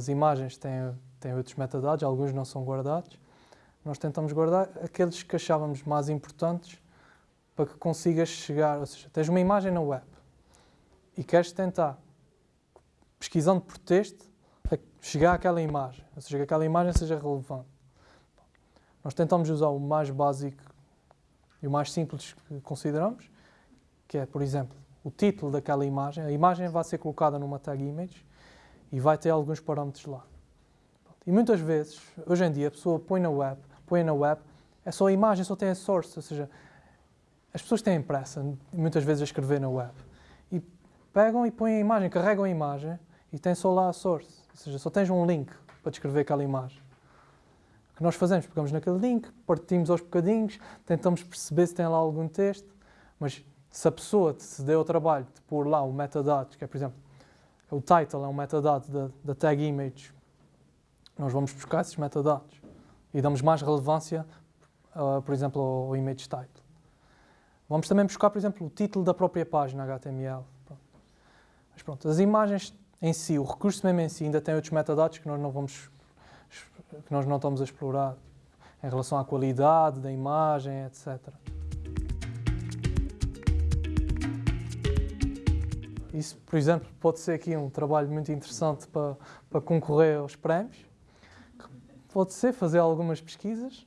as imagens têm, têm outros metadados, alguns não são guardados. Nós tentamos guardar aqueles que achávamos mais importantes para que consigas chegar, ou seja, tens uma imagem na web e queres tentar, pesquisando por texto, chegar àquela imagem, ou seja, que aquela imagem seja relevante. Nós tentamos usar o mais básico e o mais simples que consideramos, que é, por exemplo, o título daquela imagem. A imagem vai ser colocada numa tag image e vai ter alguns parâmetros lá. E muitas vezes, hoje em dia, a pessoa põe na web, põe na web, é só a imagem, só tem a source, ou seja, as pessoas têm pressa, muitas vezes, a escrever na web. E pegam e põem a imagem, carregam a imagem e tem só lá a source. Ou seja, só tens um link para descrever aquela imagem. O que nós fazemos? Pegamos naquele link, partimos aos bocadinhos, tentamos perceber se tem lá algum texto, mas se a pessoa se deu o trabalho de pôr lá o metadado, que é, por exemplo, o title é um metadado da, da tag image, nós vamos buscar esses metadados e damos mais relevância, uh, por exemplo, ao image title. Vamos também buscar, por exemplo, o título da própria página HTML. Pronto. Mas pronto, as imagens em si, o recurso mesmo em si, ainda tem outros metadados que nós não vamos que nós não estamos a explorar em relação à qualidade da imagem, etc. Isso, por exemplo, pode ser aqui um trabalho muito interessante para, para concorrer aos prémios. Pode ser fazer algumas pesquisas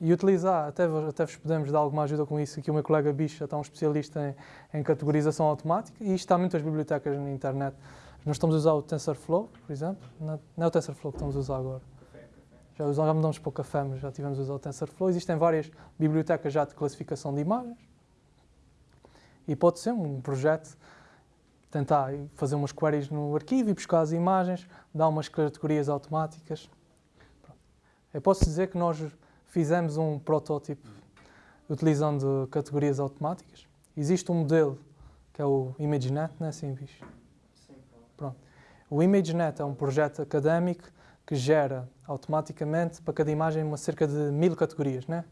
e utilizar, até, até vos podemos dar alguma ajuda com isso, aqui o meu colega Bicha está um especialista em, em categorização automática e isto há muitas bibliotecas na internet. Nós estamos a usar o TensorFlow, por exemplo, não, é o TensorFlow que estamos a usar agora. Já usamos para o café, mas já tivemos a usar o TensorFlow. Existem várias bibliotecas já de classificação de imagens e pode ser um projeto tentar fazer umas queries no arquivo e buscar as imagens, dar umas categorias automáticas. Eu posso dizer que nós fizemos um protótipo utilizando categorias automáticas. Existe um modelo que é o ImageNet, não é assim, bicho? Sim. Pronto. O ImageNet é um projeto académico que gera automaticamente para cada imagem uma cerca de mil categorias, não é?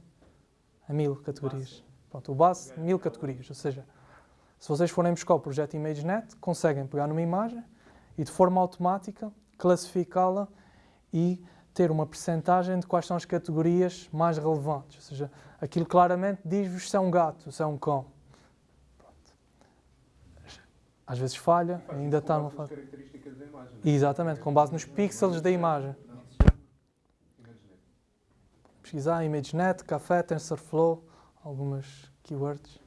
A mil categorias. Pronto, o base, mil categorias, ou seja, se vocês forem buscar o projeto ImageNet, conseguem pegar numa imagem e de forma automática classificá-la e ter uma percentagem de quais são as categorias mais relevantes. Ou seja, aquilo claramente diz-vos se é um gato, se é um cão. Pronto. Às vezes falha, ainda está numa fase. características da imagem. É? Exatamente, com base nos pixels da imagem. Pesquisar ImageNet, café, TensorFlow, algumas keywords.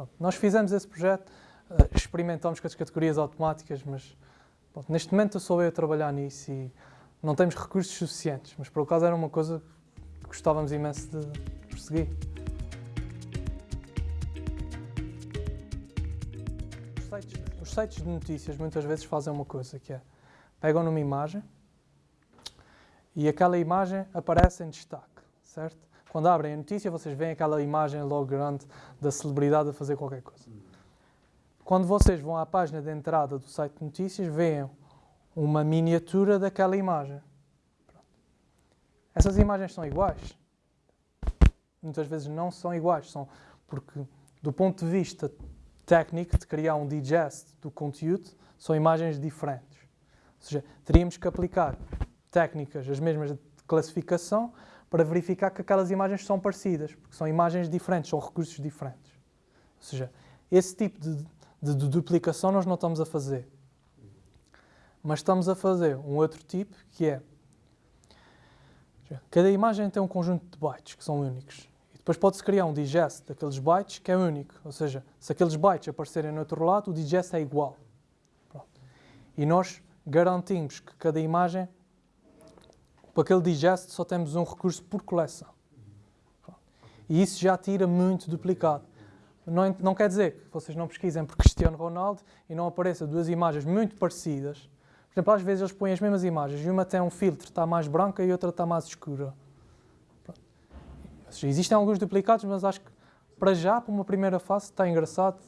Pronto, nós fizemos esse projeto, uh, experimentámos com as categorias automáticas, mas neste momento sou eu a trabalhar nisso e não temos recursos suficientes, mas por acaso era uma coisa que gostávamos imenso de perseguir. Os sites, os sites de notícias muitas vezes fazem uma coisa que é, pegam numa imagem e aquela imagem aparece em destaque, certo? Quando abrem a notícia, vocês veem aquela imagem logo grande da celebridade a fazer qualquer coisa. Quando vocês vão à página de entrada do site de notícias, veem uma miniatura daquela imagem. Essas imagens são iguais? Muitas vezes não são iguais, são porque, do ponto de vista técnico, de criar um digest do conteúdo, são imagens diferentes. Ou seja, teríamos que aplicar técnicas, as mesmas de classificação, para verificar que aquelas imagens são parecidas, porque são imagens diferentes, são recursos diferentes. Ou seja, esse tipo de, de, de duplicação nós não estamos a fazer. Mas estamos a fazer um outro tipo que é cada imagem tem um conjunto de bytes que são únicos. E depois pode-se criar um digest daqueles bytes que é único. Ou seja, se aqueles bytes aparecerem no outro lado, o digest é igual. Pronto. E nós garantimos que cada imagem para aquele digest só temos um recurso por coleção. E isso já tira muito duplicado. Não, não quer dizer que vocês não pesquisem por Cristiano Ronaldo e não apareçam duas imagens muito parecidas. Por exemplo, às vezes eles põem as mesmas imagens e uma tem um filtro, está mais branca e outra está mais escura. Existem alguns duplicados, mas acho que para já, para uma primeira fase, está engraçado,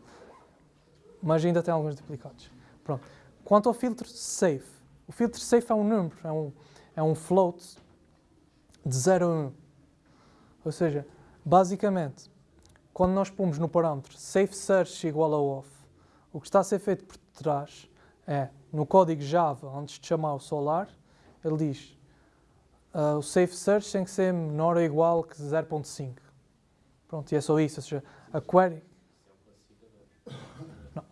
mas ainda tem alguns duplicados. Pronto. Quanto ao filtro safe, o filtro safe é um número, é um, é um float de 0 a 1. Ou seja, basicamente, quando nós pomos no parâmetro safe search igual a off, o que está a ser feito por trás é, no código Java, antes de chamar o solar, ele diz uh, o safe search tem que ser menor ou igual que 0.5. Pronto, e é só isso. Ou seja, a query. Não,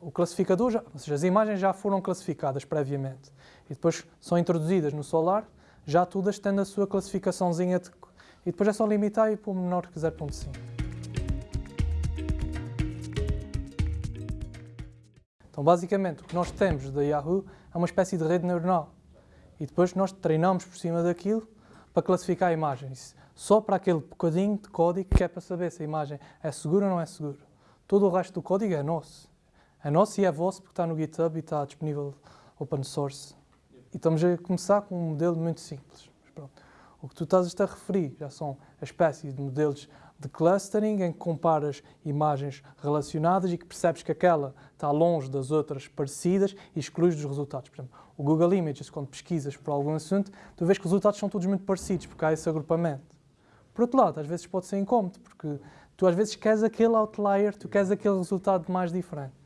o classificador, já, ou seja, as imagens já foram classificadas previamente e depois são introduzidas no Solar, já todas tendo a sua classificaçãozinha de, e depois é só limitar e pôr menor que 0.5. Então, basicamente, o que nós temos da Yahoo é uma espécie de rede neuronal. E depois nós treinamos por cima daquilo para classificar a imagem. Só para aquele bocadinho de código que é para saber se a imagem é segura ou não é segura. Todo o resto do código é nosso. É nosso e é vosso porque está no GitHub e está disponível open source. E estamos a começar com um modelo muito simples. O que tu estás a referir já são a espécie de modelos de clustering em que comparas imagens relacionadas e que percebes que aquela está longe das outras parecidas e excluís dos resultados. Por exemplo, o Google Images, quando pesquisas por algum assunto, tu vês que os resultados são todos muito parecidos, porque há esse agrupamento. Por outro lado, às vezes pode ser incómodo, porque tu às vezes queres aquele outlier, tu queres aquele resultado mais diferente.